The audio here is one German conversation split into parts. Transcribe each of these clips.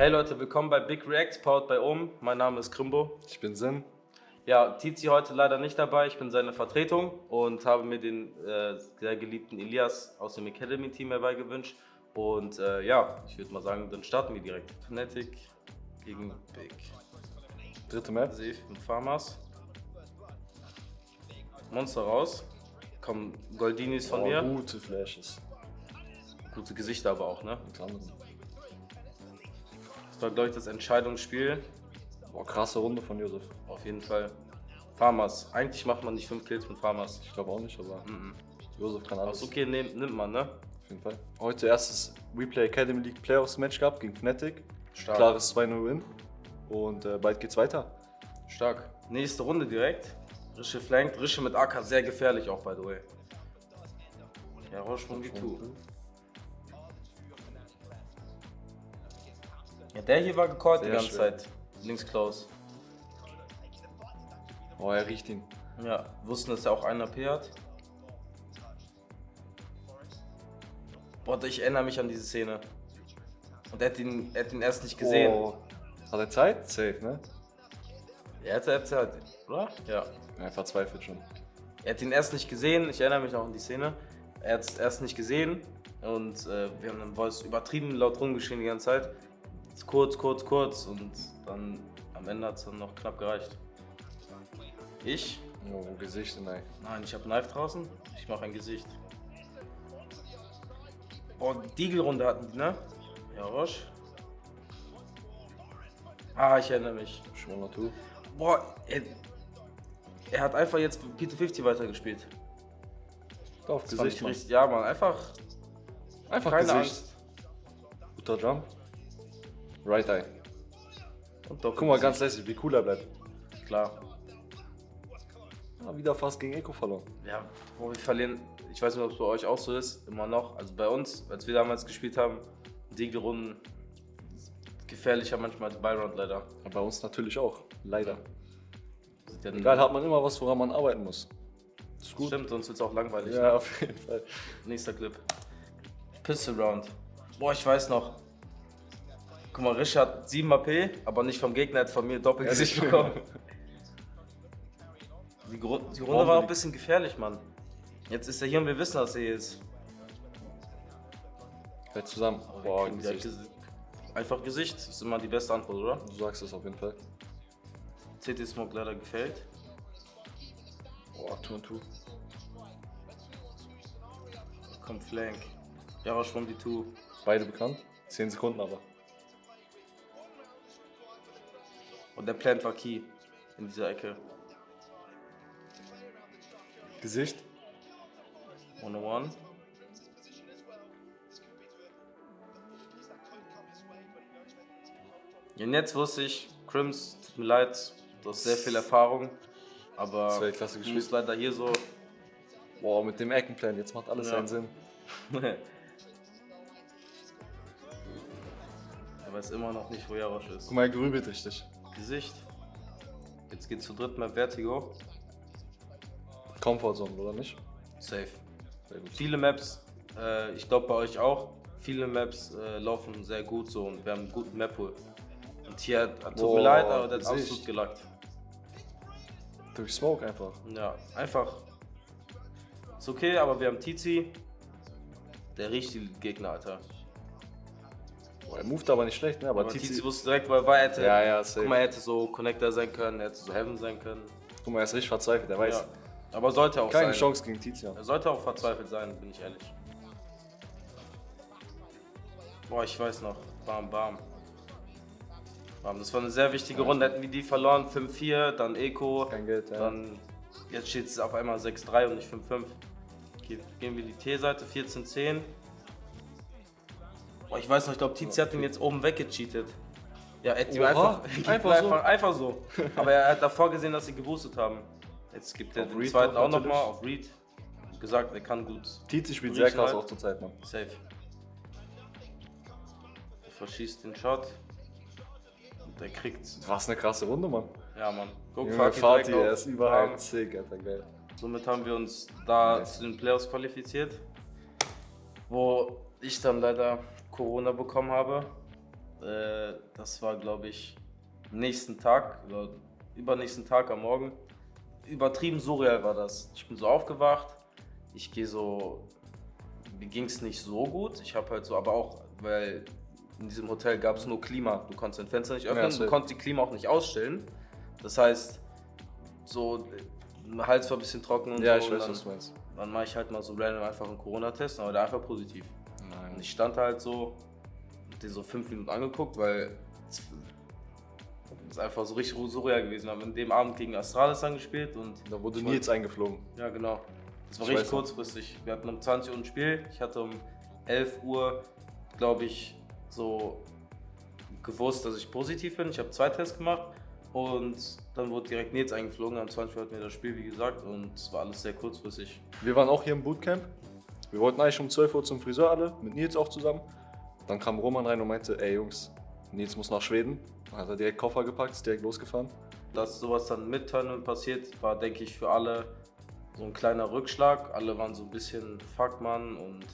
Hey Leute, willkommen bei Big Reacts, powered bei OM. Mein Name ist Krimbo. Ich bin Sim. Ja, Tizi heute leider nicht dabei. Ich bin seine Vertretung und habe mir den äh, sehr geliebten Elias aus dem Academy-Team herbeigewünscht. Und äh, ja, ich würde mal sagen, dann starten wir direkt. Fnatic gegen Big. Dritte Map. Safe mit Farmers. Monster raus. Kommen Goldinis von oh, mir. Gute Flashes. Gute Gesichter aber auch, ne? Mit anderen. Das war, glaube ich, das Entscheidungsspiel. Boah, krasse Runde von Josef. Auf jeden Fall. Farmers. Eigentlich macht man nicht 5 Kills mit Farmers. Ich glaube auch nicht, aber Mhm. Josef kann alles. Aus okay nehm, nimmt man, ne? Auf jeden Fall. Heute erstes Replay Academy League Playoffs Match gehabt gegen Fnatic. Stark. Klares 2-0 Win. Und äh, bald geht's weiter. Stark. Nächste Runde direkt. Rische flankt. Rische mit AK sehr gefährlich auch, by the way. Ja, Roche von Ja, der hier war gecallt die ganze. Zeit. Links close. Oh, er riecht ihn. Ja, wussten, dass er auch einen AP hat. Boah, ich erinnere mich an diese Szene. Und er hat ihn, er hat ihn erst nicht gesehen. Oh. Hat er Zeit? Safe, ne? Er hat, er hat, er oder? Ja. Ja, Er verzweifelt schon. Er hat ihn erst nicht gesehen, ich erinnere mich noch an die Szene. Er hat es erst nicht gesehen und äh, wir haben dann Voice übertrieben laut rumgeschrien die ganze Zeit. Kurz, kurz, kurz und dann am Ende hat es dann noch knapp gereicht. Ich? Oh, Gesicht, nein. Nein, ich habe Knife draußen. Ich mache ein Gesicht. Boah, Deagle-Runde hatten die, ne? Ja, Roche. Ah, ich erinnere mich. Schon Natur. Boah, er, er hat einfach jetzt P250 weitergespielt. Auf Das Gesicht, Mann. richtig, ja, Mann, einfach Einfach keine Gesicht. Angst. Guter Jump. Right Eye. Und doch Guck mal, ganz lässig, wie cool er bleibt. klar. Ja, wieder fast gegen Eco verloren. Ja, wo wir verlieren, ich weiß nicht, ob es bei euch auch so ist, immer noch. Also bei uns, als wir damals gespielt haben, Deagle-Runden gefährlicher manchmal als Byron leider. Ja, bei uns natürlich auch. Leider. Ja Egal, hat man immer was, woran man arbeiten muss. Ist gut. Stimmt, sonst wird es auch langweilig. Ja, auf jeden Fall. Nächster Clip. Pistol Round. Boah, ich weiß noch. Guck mal, Risch hat 7 AP, aber nicht vom Gegner, hat von mir Doppelgesicht Ja, bekommen. Die, Gru die Runde war auch ein bisschen gefährlich, Mann. Jetzt ist er hier und wir wissen, dass er hier ist. Fällt zusammen. Boah, Ja, Gesicht. Gesi- Einfach Gesicht, ist immer die beste Antwort, oder? Du sagst es auf jeden Fall. CT Smoke leider gefällt. Boah, 2 und 2. Kommt Flank. Ja, schon die 2. Beide bekannt. 10 Sekunden aber. Und der Plant war Key in dieser Ecke. Gesicht. 101. Und jetzt wusste ich, Crims, tut mir leid, du hast sehr viel Erfahrung, aber klasse du bist leider hier so. Boah, mit dem Eckenplan, jetzt macht alles Ja. seinen Sinn. er weiß immer noch nicht, wo Jarosch ist. Guck mal, er grübelt richtig. Gesicht. Jetzt geht's zu dritt Map Vertigo. Comfortzone, oder nicht? Safe. Sehr gut. Viele Maps, äh, ich glaube bei euch auch, viele Maps äh, laufen sehr gut so und wir haben einen guten Map-Pool. Und hier hat, tut mir leid, aber der Gesicht. absolut gelackt. Durch Smoke einfach. Ja, einfach. Ist okay, aber wir haben Tizi. Der riecht die Gegner, Alter. Boah, er moved aber nicht schlecht, ne? Aber, Aber Tizi. Wusste direkt, weil er hätte. Ja, ja, safe. Guck mal, er hätte so Connector sein können, er hätte so Heaven sein können. Guck mal, er ist richtig verzweifelt, er weiß. Ja. Aber sollte auch Keine sein. Chance gegen Tizian. Er sollte auch verzweifelt sein, bin ich ehrlich. Boah, ich weiß noch. Bam, bam. Bam, das war eine sehr wichtige Runde. Hätten wir die verloren, 5-4, dann Eco. Kein Geld, ja. Dann, jetzt steht es auf einmal 6-3 und nicht 5-5. Okay, gehen wir die T-Seite, 14-10. Boah, ich weiß noch, ich glaube, Tizi hat ihn jetzt oben weggecheatet. Ja, er hat ihm einfach, einfach so? einfach, einfach so. Aber er hat davor gesehen, dass sie geboostet haben. Jetzt gibt er Auf den Reed zweiten auch nochmal auf Reed. Gesagt, er kann gut. Tizi spielt sehr krass halt. auch zur Zeit, Mann. Safe. Er verschießt den Shot. Und er kriegt. Was eine krasse Runde, Mann. Ja, Mann. Guck, Junge, Fatih direkt er ist überall sick, Alter, geil. Somit haben wir uns da Nice. zu den Playoffs qualifiziert. Wo ich dann leider Corona bekommen habe. Äh, das war, glaube ich, nächsten Tag, oder übernächsten Tag am Morgen. Übertrieben surreal war das. Ich bin so aufgewacht, ich gehe so, mir ging es nicht so gut. Ich habe halt so, aber auch, weil in diesem Hotel gab es nur Klima. Du konntest dein Fenster nicht öffnen, Ja, du konntest die Klima auch nicht ausstellen. Das heißt, so, mein Hals war ein bisschen trocken und Ja, so. ich und weiß, dann, was du meinst. Dann mache ich halt mal so random einfach einen Corona-Test, aber der einfach positiv. Und Nein. ich stand halt so, hab den so fünf Minuten angeguckt, weil es ist einfach so richtig surreal gewesen. Wir haben in dem Abend gegen Astralis dann gespielt und Da wurde Nils eingeflogen. ja genau. Das war Ich richtig kurzfristig. Wir hatten um 20 Uhr ein Spiel. Ich hatte um 11 Uhr, glaube ich, so gewusst, dass ich positiv bin. Ich habe zwei Tests gemacht und dann wurde direkt Nils eingeflogen. Am 20 Uhr hatten wir das Spiel, wie gesagt, und es war alles sehr kurzfristig. Wir waren auch hier im Bootcamp. Wir wollten eigentlich um 12 Uhr zum Friseur alle, mit Nils auch zusammen. Dann kam Roman rein und meinte, ey Jungs, Nils muss nach Schweden. Dann hat er direkt Koffer gepackt, ist direkt losgefahren. Dass sowas dann mit Tournament passiert, war, denke ich, für alle so ein kleiner Rückschlag. Alle waren so ein bisschen Fuckmann und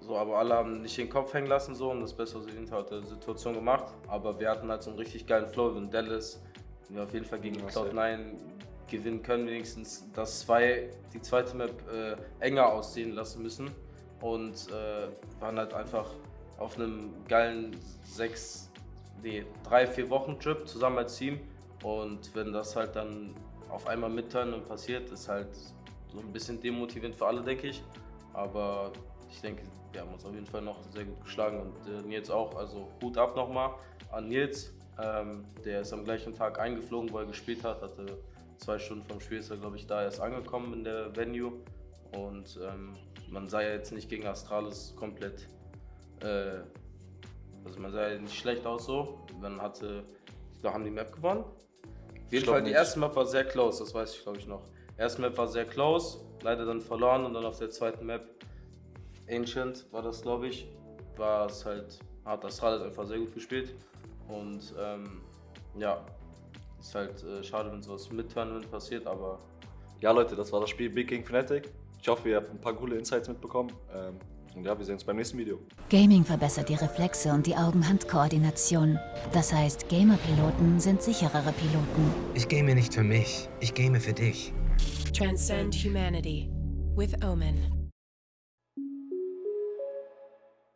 so, aber alle haben nicht den Kopf hängen lassen so und das Beste aus der Situation gemacht. Aber wir hatten halt so einen richtig geilen Flow in Dallas. Wir auf jeden Fall gegen Ja, Cloud9 gewinnen können, wenigstens das zwei, die zweite Map äh, enger aussehen lassen müssen. Und äh, waren halt einfach auf einem geilen sechs, nee, drei, vier Wochen Trip zusammen als Team. Und wenn das halt dann auf einmal mitturnen und passiert, ist halt so ein bisschen demotivierend für alle, denke ich. Aber ich denke, wir haben uns auf jeden Fall noch sehr gut geschlagen und äh, Nils auch. Also Hut ab nochmal an Nils. Ähm, der ist am gleichen Tag eingeflogen, wo er gespielt hat. Hatte zwei Stunden vom Spiel, ist er, glaube ich, da erst angekommen in der Venue. Und ähm, man sah ja jetzt nicht gegen Astralis komplett. Äh, also man sah ja nicht schlecht aus so. Man hatte, ich glaube, haben die Map gewonnen. Auf jeden Fall, die erste Map war sehr close, das weiß ich glaube ich noch. Die erste Map war sehr close, leider dann verloren und dann auf der zweiten Map, Ancient war das glaube ich, war es halt, hat Astralis einfach sehr gut gespielt. Und ähm, ja, ist halt äh, schade, wenn sowas mit Tournament passiert, aber Ja Leute, das war das Spiel Big gegen Fnatic. Ich hoffe, ihr habt ein paar coole Insights mitbekommen. Ähm, und ja, wir sehen uns beim nächsten Video. Gaming verbessert die Reflexe und die Augen-Hand-Koordination. Das heißt, Gamer-Piloten sind sicherere Piloten. Ich game nicht für mich, ich game für dich. Transcend humanity with Omen.